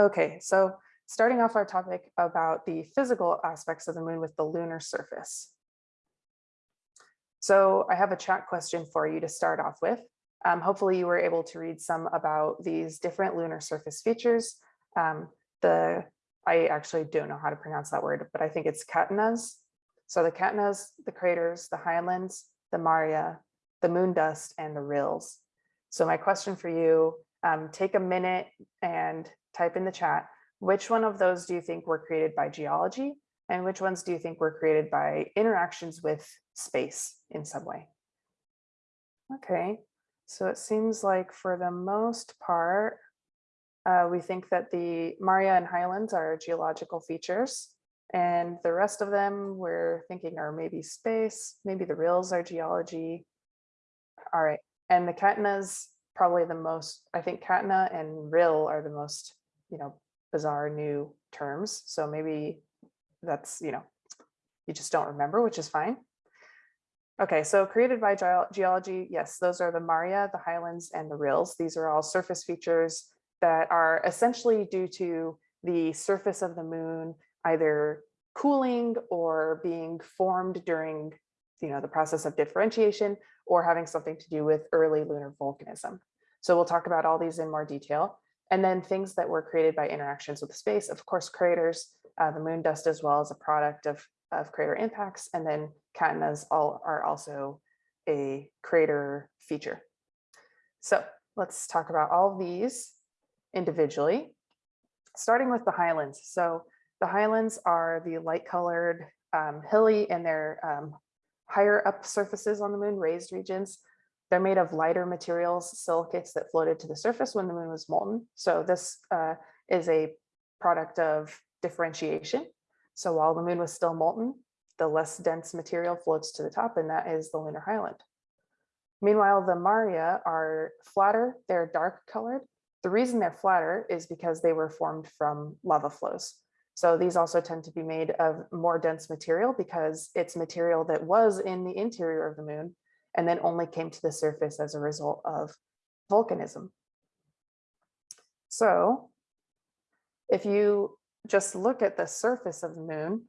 Okay, so starting off our topic about the physical aspects of the moon with the lunar surface. So I have a chat question for you to start off with. Um, hopefully you were able to read some about these different lunar surface features. Um, the I actually don't know how to pronounce that word, but I think it's catenas. So the catenas, the craters, the highlands, the maria, the moon dust, and the rills. So my question for you, um, take a minute and type in the chat, which one of those do you think were created by geology? And which ones do you think were created by interactions with space in some way? Okay, so it seems like for the most part, uh, we think that the Maria and Highlands are geological features, and the rest of them we're thinking are maybe space, maybe the rills are geology. All right, and the Catenas probably the most, I think Catena and rill are the most, you know, bizarre new terms. So maybe that's, you know, you just don't remember, which is fine. Okay, so created by ge geology, yes, those are the Maria, the highlands, and the rills. These are all surface features that are essentially due to the surface of the moon either cooling or being formed during you know, the process of differentiation or having something to do with early lunar volcanism. So we'll talk about all these in more detail. And then things that were created by interactions with space, of course, craters, uh, the moon dust as well as a product of, of crater impacts, and then catenas all are also a crater feature. So let's talk about all these individually, starting with the highlands. So the highlands are the light colored um, hilly and they're um, higher up surfaces on the moon, raised regions. They're made of lighter materials, silicates that floated to the surface when the moon was molten. So this uh, is a product of differentiation. So while the moon was still molten, the less dense material floats to the top, and that is the lunar highland. Meanwhile, the Maria are flatter, they're dark colored. The reason they're flatter is because they were formed from lava flows. So these also tend to be made of more dense material because it's material that was in the interior of the moon and then only came to the surface as a result of volcanism. So if you just look at the surface of the moon,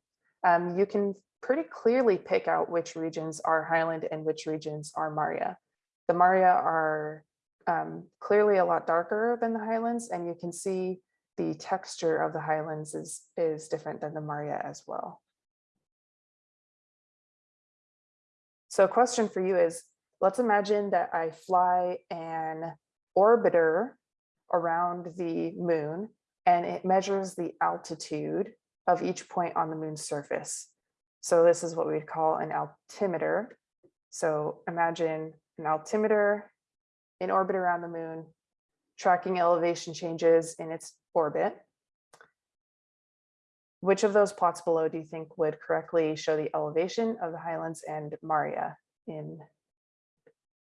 um, you can pretty clearly pick out which regions are highland and which regions are Maria. The Maria are um, clearly a lot darker than the highlands, and you can see the texture of the highlands is, is different than the Maria as well. So a question for you is, let's imagine that I fly an orbiter around the moon and it measures the altitude of each point on the moon's surface. So this is what we'd call an altimeter. So imagine an altimeter in orbit around the moon, tracking elevation changes in its orbit. Which of those plots below do you think would correctly show the elevation of the Highlands and Maria in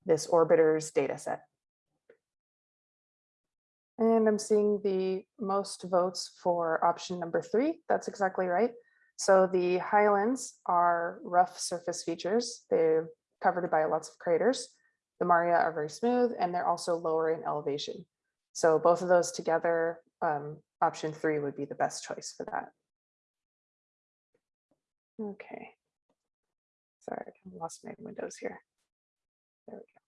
this orbiter's data set? And I'm seeing the most votes for option number three. That's exactly right. So the highlands are rough surface features. They're covered by lots of craters. The Maria are very smooth and they're also lower in elevation. So both of those together, um, option three would be the best choice for that. Okay. Sorry, I lost my windows here. There we go.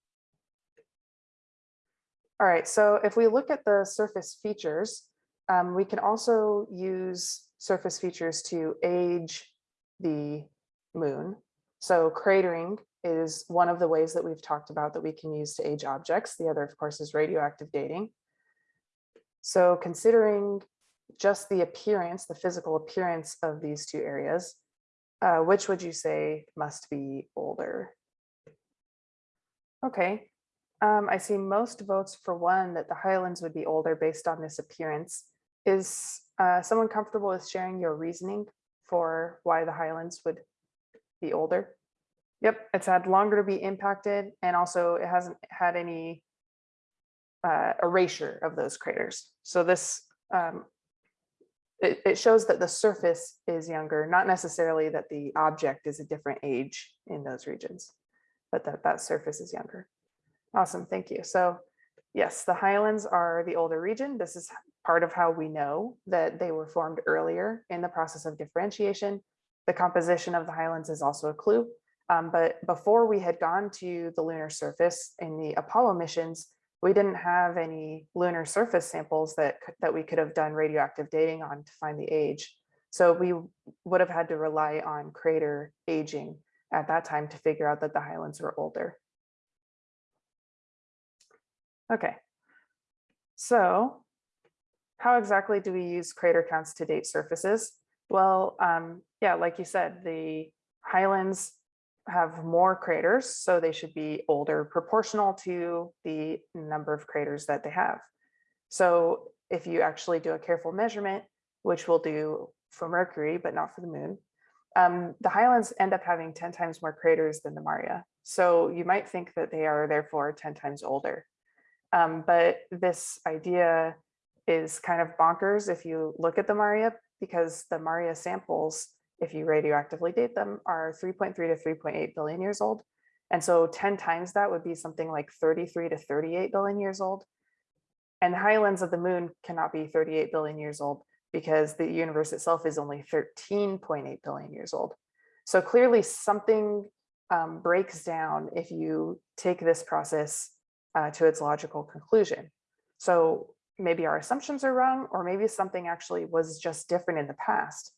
All right, so if we look at the surface features, um, we can also use surface features to age the moon. So cratering is one of the ways that we've talked about that we can use to age objects. The other, of course, is radioactive dating. So considering just the appearance, the physical appearance of these two areas, uh, which would you say must be older? Okay, um, I see most votes for one that the Highlands would be older based on this appearance. Is uh, someone comfortable with sharing your reasoning for why the Highlands would be older? Yep, it's had longer to be impacted and also it hasn't had any uh, erasure of those craters. So this, um, it, it shows that the surface is younger, not necessarily that the object is a different age in those regions, but that that surface is younger. Awesome, thank you. So Yes, the highlands are the older region. This is part of how we know that they were formed earlier in the process of differentiation. The composition of the highlands is also a clue. Um, but before we had gone to the lunar surface in the Apollo missions, we didn't have any lunar surface samples that, that we could have done radioactive dating on to find the age. So we would have had to rely on crater aging at that time to figure out that the highlands were older. Okay, so how exactly do we use crater counts to date surfaces? Well, um, yeah, like you said, the highlands have more craters, so they should be older proportional to the number of craters that they have. So if you actually do a careful measurement, which we'll do for Mercury, but not for the moon, um, the highlands end up having 10 times more craters than the Maria. So you might think that they are therefore 10 times older. Um, but this idea is kind of bonkers if you look at the Maria, because the Maria samples, if you radioactively date them, are 3.3 to 3.8 billion years old. And so 10 times that would be something like 33 to 38 billion years old. And the highlands of the moon cannot be 38 billion years old because the universe itself is only 13.8 billion years old. So clearly something um, breaks down if you take this process uh, to its logical conclusion. So maybe our assumptions are wrong, or maybe something actually was just different in the past.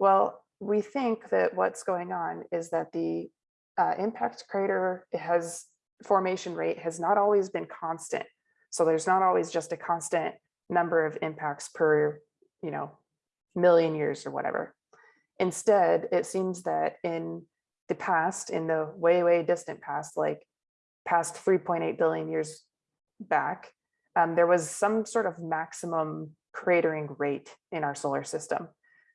Well, we think that what's going on is that the uh, impact crater has formation rate has not always been constant. So there's not always just a constant number of impacts per, you know, million years or whatever. Instead, it seems that in the past, in the way, way distant past, like past 3.8 billion years back, um, there was some sort of maximum cratering rate in our solar system.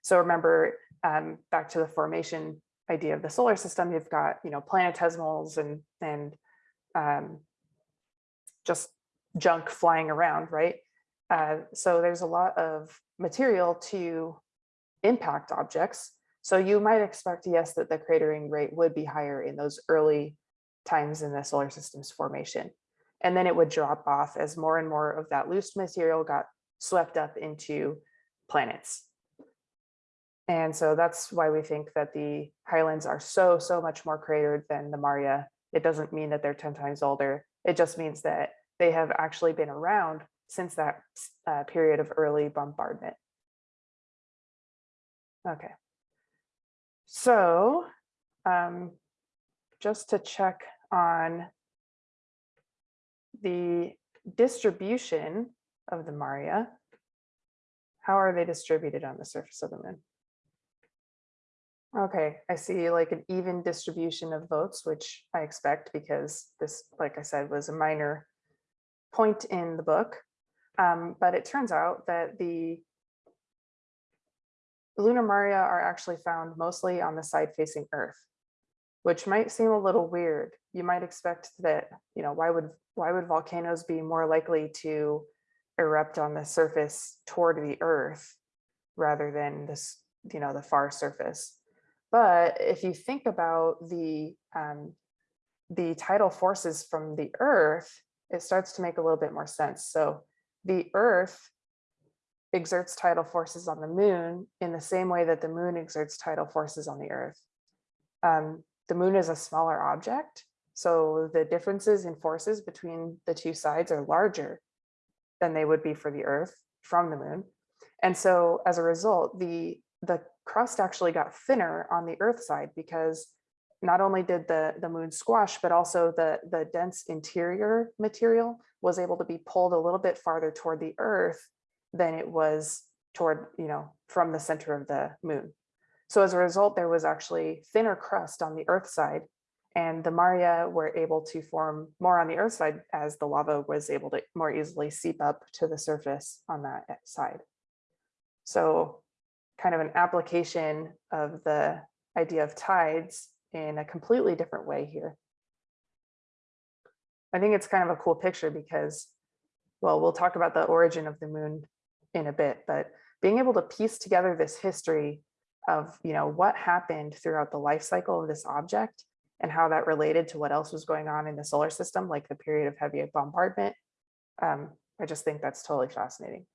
So remember, um, back to the formation idea of the solar system, you've got, you know, planetesimals and, and um, just junk flying around, right? Uh, so there's a lot of material to impact objects. So you might expect, yes, that the cratering rate would be higher in those early times in the solar system's formation. And then it would drop off as more and more of that loose material got swept up into planets. And so that's why we think that the highlands are so, so much more cratered than the Maria. It doesn't mean that they're 10 times older. It just means that they have actually been around since that uh, period of early bombardment. Okay. So um, just to check on the distribution of the Maria, how are they distributed on the surface of the moon? Okay, I see like an even distribution of votes, which I expect because this, like I said, was a minor point in the book. Um, but it turns out that the lunar Maria are actually found mostly on the side facing Earth, which might seem a little weird. You might expect that, you know, why would why would volcanoes be more likely to erupt on the surface toward the Earth rather than this, you know, the far surface? But if you think about the um, the tidal forces from the Earth, it starts to make a little bit more sense. So the Earth exerts tidal forces on the moon in the same way that the moon exerts tidal forces on the Earth. Um, the moon is a smaller object, so the differences in forces between the two sides are larger than they would be for the Earth from the moon. And so as a result, the, the crust actually got thinner on the Earth side because not only did the, the moon squash, but also the, the dense interior material was able to be pulled a little bit farther toward the earth than it was toward, you know, from the center of the moon. So as a result, there was actually thinner crust on the earth side and the Maria were able to form more on the earth side as the lava was able to more easily seep up to the surface on that side. So kind of an application of the idea of tides in a completely different way here. I think it's kind of a cool picture because, well, we'll talk about the origin of the moon in a bit, but being able to piece together this history of, you know, what happened throughout the life cycle of this object and how that related to what else was going on in the solar system, like the period of heavy bombardment Um, I just think that's totally fascinating.